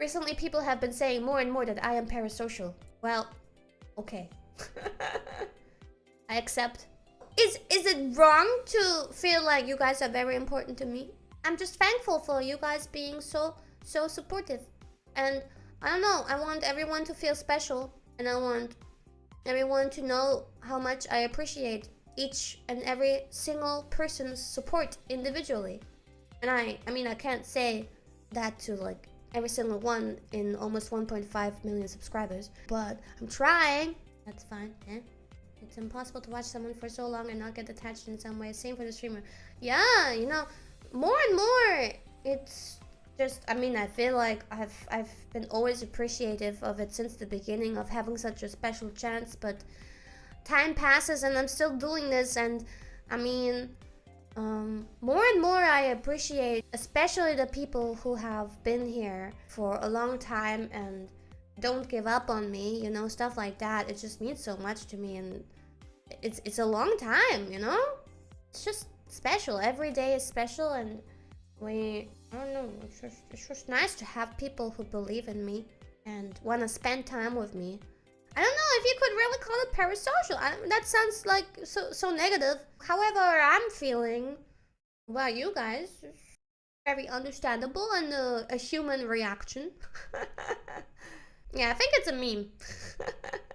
Recently, people have been saying more and more that I am parasocial. Well, okay. I accept. Is is it wrong to feel like you guys are very important to me? I'm just thankful for you guys being so so supportive. And I don't know, I want everyone to feel special and I want everyone to know how much I appreciate each and every single person's support individually. And I I mean I can't say that to like every single one in almost 1.5 million subscribers. But I'm trying. That's fine, eh? It's impossible to watch someone for so long and not get attached in some way. Same for the streamer. Yeah, you know, more and more, it's just, I mean, I feel like I've, I've been always appreciative of it since the beginning of having such a special chance, but time passes and I'm still doing this and, I mean, um, more and more I appreciate, especially the people who have been here for a long time and don't give up on me, you know, stuff like that. It just means so much to me and it's it's a long time, you know? It's just special. Every day is special and we I don't know, it's just, it's just nice to have people who believe in me and want to spend time with me. I don't know if you could really call it parasocial. I, that sounds like so so negative. However, I'm feeling well, you guys, very understandable and a, a human reaction. yeah, I think it's a meme.